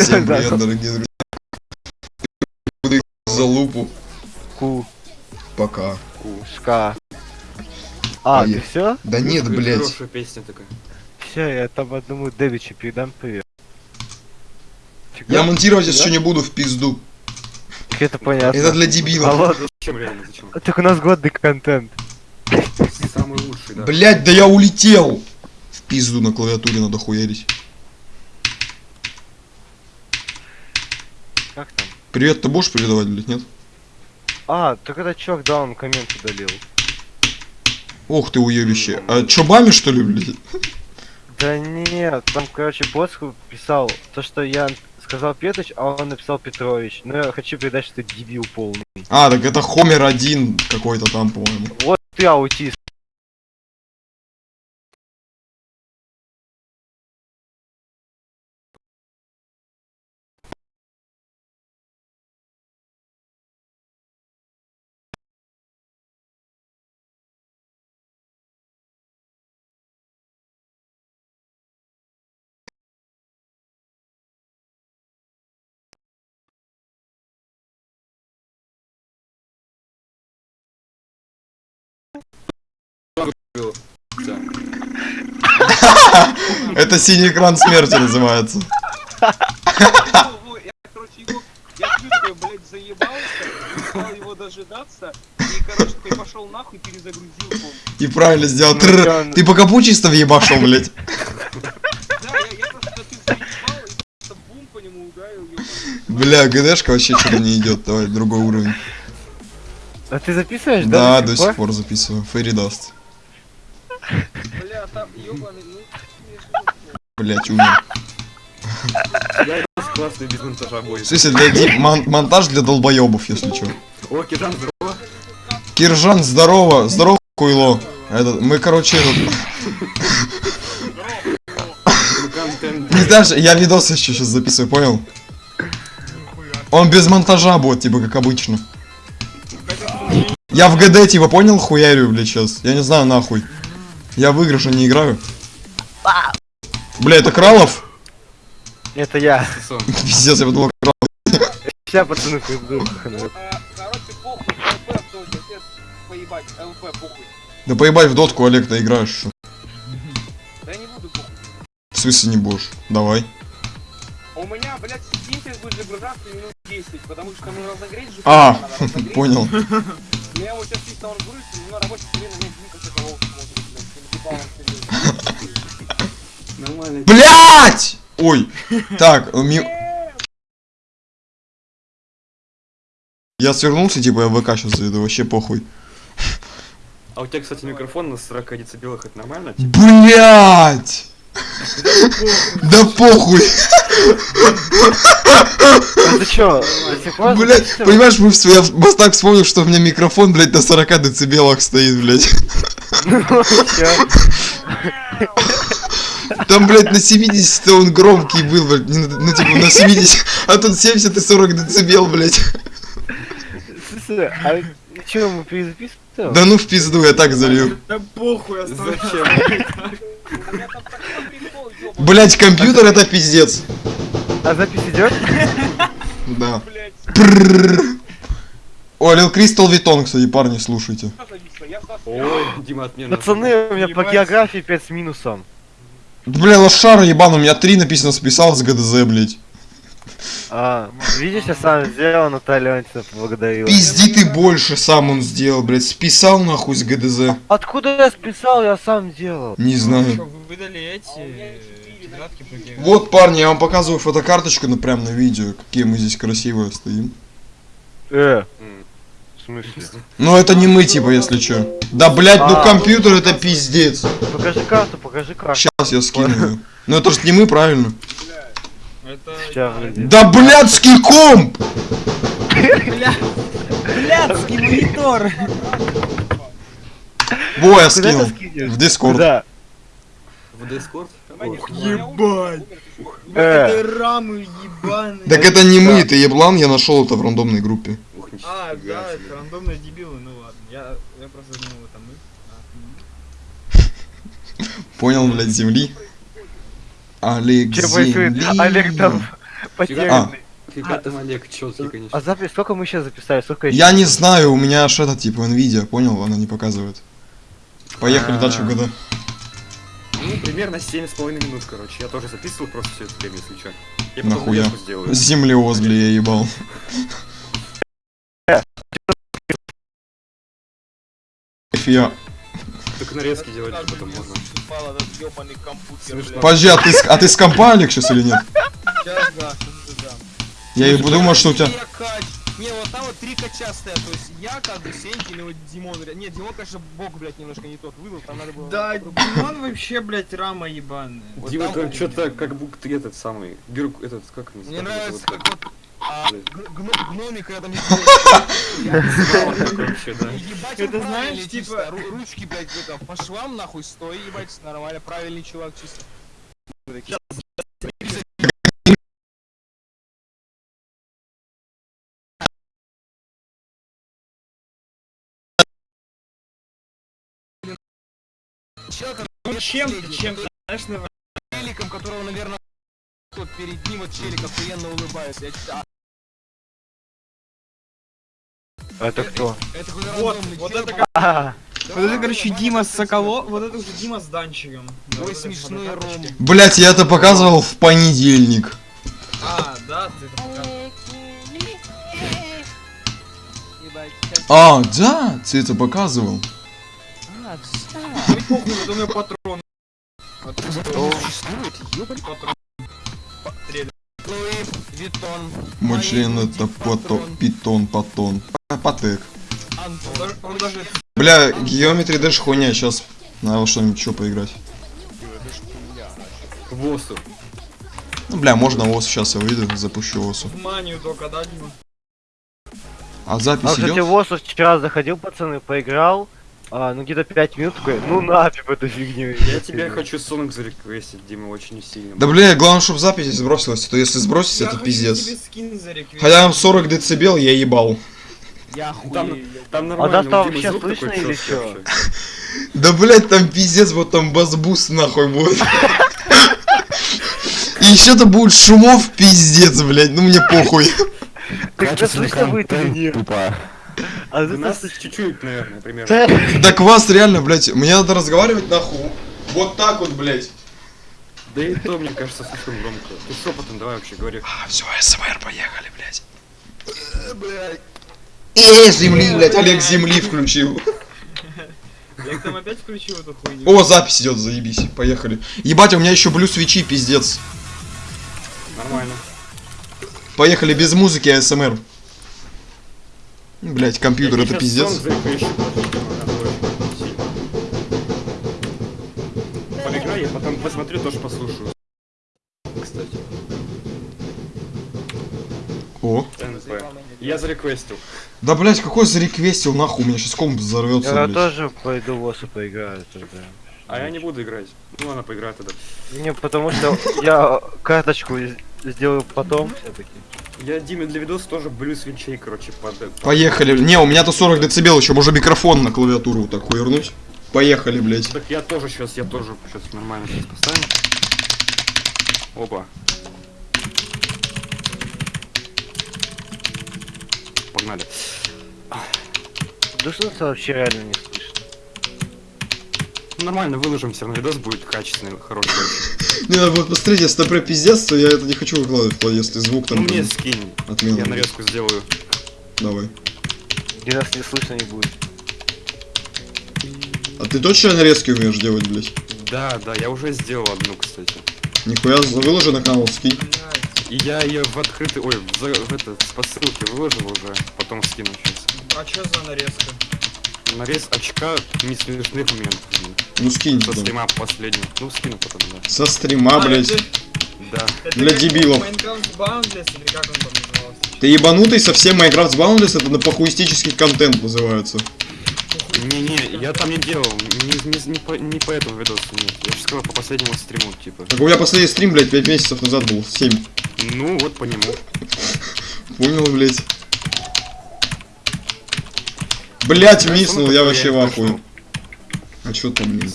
Всем привет, дорогие друзья. Буду их за лупу. Ку, Пока. кушка. А, ты все? Да нет, блядь. Хорошая песня такая. Все, я там одному Дэвичу передам привет. Я монтировать да? еще не буду в пизду. Это понятно. Это для А дебилов. ладно, Зачем реально, зачем? так у нас годный контент. Самый лучший, да. Блять, да я улетел! В пизду на клавиатуре надо хуярить. Как там? Привет, ты будешь передавать, блядь, нет? А, так это чувак, да, он коммент удалил. Ох ты уебище. А чё, бами что ли, блядь? Да нет, там, короче, босс писал то, что я сказал Петрович, а он написал Петрович. Но я хочу передать, что ты дебил полный. А, так это Хомер один какой-то там, по-моему. Вот ты аутист. Это синий экран смерти называется. Я, короче, его, я чувствую, блядь, заебался, стал его дожидаться, и, короче, такой пошел нахуй, перезагрузил комп. И правильно сделал. Ну, Ты по капу чисто въебашил, блядь. Да, я, я просто ты заебал, и просто бум по нему ударил, ёбаный. Бля, ГДшка вообще что-то не идет. Давай, другой уровень. А ты записываешь, Да, да? до сих пор записываю. Фейри даст. Бля, там, ёбаный, ну, Блять, умер. Я классный без монтажа будет. смысле, для ди- мон- монтаж для долбоебов, если что. О, Киран, здорово. Киржан, здорово, здорово, хуйло. Это, мы, короче, этот, не знаешь, я видос еще сейчас записываю, понял? Он без монтажа будет, типа, как обычно. Я в ГД, типа, понял, хуярю, блядь, сейчас. Я не знаю, нахуй. Я в игры же не играю. Бля, это Кралов? Это я. Пиздец, я подумал, Кралов. Сейчас, пацаны, приду. а, короче, похуй, ЛП, кто отец, поебать, ЛП, похуй. Да поебать в дотку, Олег, ты играешь. что? Да я не буду, похуй. В смысле не будешь? Давай. А у меня, блядь, Steam сейчас будет загружаться минут 10, потому что ну разогреть же А, понял. У меня вот сейчас чисто он грузится, но на нет никаких такого смотрит, Блять! Ой. Так, ми- Я свернулся, типа я в ВК сейчас заведу, вообще похуй. А у тебя, кстати, микрофон на 40 децибелах, это нормально? Типа, Блять! Да похуй! А ты чё, Блять, понимаешь, мы вас так вспомнил, что у меня микрофон, блять, на 40 децибелах стоит, блять. Там, блять, на 70 он громкий был, блядь, ну типа на 70, а тут 70 и 40 децибел, блять. Слушай, а чё, мы перезаписываем? Да ну в пизду, я так залил. Зачем? Такой прикол, ёбаный, Блять, компьютер это пиздец. А запись идет? Да. блядь. О, Лил Кристал Витон, кстати, парни, слушайте. что зависло, я вас Ой, Дима отмена. Пацаны, у меня по географии 5 с минусом. Бля, лошара ебан, у меня три написано списал с ГДЗ, блять. А, видишь, я сам сделал, Наталья Леонтьевна поблагодарила. Пизди ты больше сам он сделал, блять. Списал нахуй с ГДЗ. Откуда я списал, я сам делал. Не знаю. Вы выдали эти тетрадки по географии? Вот, парни, я вам показываю фотокарточку, ну прям на видео, какие мы здесь красивые стоим. Э, смысле? Ну это не мы, типа, если чё. Да, блять, ну А. компьютер это пиздец. Покажи карту, покажи карту. Сейчас я скину. Ну это ж не мы, правильно? Это... Да блядский комп! Блядский монитор! Во, я скинул. В Дискорд. Куда? В Discord? Ох, ебать. Э. Это рамы ебаные. Так это не мы, ты еблан, я нашел это в рандомной группе. Нифига А, да, себе. это рандомные дебилы, ну ладно. Я, я просто думал, это мы. А, Понял, блядь, земли. Олег Че происходит? земли. Олег там потерянный. Фига там Олег, чёткий, конечно. А запись, сколько мы сейчас записали? Сколько? Я не знаю, у меня аж это типа Nvidia, понял? Она не показывает. Поехали А. дальше года. Ну, примерно 7,5 минут, короче. Я тоже записывал просто все это время, если чё. Я Нахуя? Землеоз, бля, я ебал. Я... Так нарезки делать потом можно. Подожди, а ты, с- а ты с компа, Олег, сейчас или нет? Сейчас да, сейчас да. Я и думал, что у тебя... Не, вот там вот три кача стоят, то есть я как бы Сенькин и вот Димон. Не, Димон, конечно, бог, блядь, немножко не тот выдал, там надо было... Да. Димон вообще, блядь, рама ебаная. Вот Дима там там что-то как будто этот самый. Бирк, этот, как он Мне нравится, как вот гномик рядом Это он знаешь, типа- Ручки, блядь, это, по швам нахуй стой, ебать, нормально, правильный чувак, чисто. Человек, Чем, чем, знаешь, на челиком, которого, наверное, тот перед ним вот челик охуенно улыбается. Я, а, Это кто? это Вот, вот это А, Вот это, короче, Дима с Соколо, вот это уже Дима с Данчиком. Да, Ой, вот это смешной. Ром. Блять, я это показывал в понедельник. А, да, ты это показывал. А, да, ты это показывал. И похуй, вот у меня патрон. Патрон. Луи Виттон. Мой член это пото, питон, потон. П- Патек. Он Антон. даже- Он даже Бля, Geometry Dash хуйня, сейчас надо что-нибудь еще поиграть. Восу. Ну, бля, можно ОС сейчас я выйду, запущу ОСу. в манию только? А а, запись кстати, идет? Восу вчера заходил, пацаны, поиграл. А, ну где-то 5 минут такой, ну нафиг эту фигню. Я тебя хочу Сонг зареквестить, Дима, очень сильно. Да бля, главное, чтобы запись сбросилась, а то если сбросить, это пиздец. тебе. Хотя там 40 децибел, я ебал. Я Там, хуею. там А нормально, да, там вообще слышно или вообще. Да блять, там пиздец, вот там бас-буст нахуй будет. И еще то будет шумов пиздец, блять, ну мне похуй. Так это слышно будет или нет? А У нас чуть-чуть, наверное, примерно. Да. Так вас реально, блять, мне надо разговаривать нахуй. Вот так вот, блять. Да и то, мне кажется, слишком громко. Ты шепотом давай вообще говори. А, все, СМР, поехали, блять. Эй, земли, блять, Олег земли включил. Я там опять включил эту хуйню. О, запись идет, заебись, поехали. Ебать, у меня еще блю свечи, пиздец. Нормально. Поехали без музыки, АСМР. Блять, компьютер, это пиздец. Поиграй, я потом посмотрю, тоже послушаю. Кстати, О. НП. Я зареквестил. Да, блять, какой зареквестил, нахуй, у меня сейчас комп взорвется, Я блядь. тоже пойду в Восу поиграю тогда. А я не буду играть. Ну, она поиграет тогда. Не, потому что я карточку сделаю потом все-таки. Я Диме для видоса тоже блю свечей, короче, под... под- Поехали. Не, у меня-то 40 децибел, еще можно микрофон на клавиатуру вот так хуернуть. Поехали, блять. Так я тоже сейчас, я тоже сейчас нормально сейчас поставим. Опа. Погнали. Да что вообще реально не слышно. Ну, Нормально выложим, все равно видос будет качественный, хороший. Не, надо будет посмотреть, если это про пиздец, то я это не хочу выкладывать, если звук Ну там... мне прям скинь, Отмена. я нарезку сделаю. Давай. Где нас не слышно не будет. А ты точно нарезки умеешь делать, блять? Да, да, я уже сделал одну, кстати. Нихуя, выложи на канал, скинь. И я ее в открытый, ой, в, за- в это, по ссылке выложил уже, потом скину сейчас. А чё за нарезка? Нарез очка не смешных моментов. Ну скинь Со потом. стрима последнего. Ну, скину потом, да. Со стрима, блять. это- Да. это Для дебилов. Minecraft Boundless, или как он там назывался? Ты ебанутый, совсем Minecraft Boundless, это на похуистический контент называется. Не-не, я там не делал, не, не, не, по, не по этому видосу, нет. Я же сказал по последнему стриму, типа. Так у меня последний стрим, блять, 5 месяцев назад был, 7. Ну, вот по нему. Понял, блять. Блять, миснул, сам я вообще в ахуе. А чё там, блин?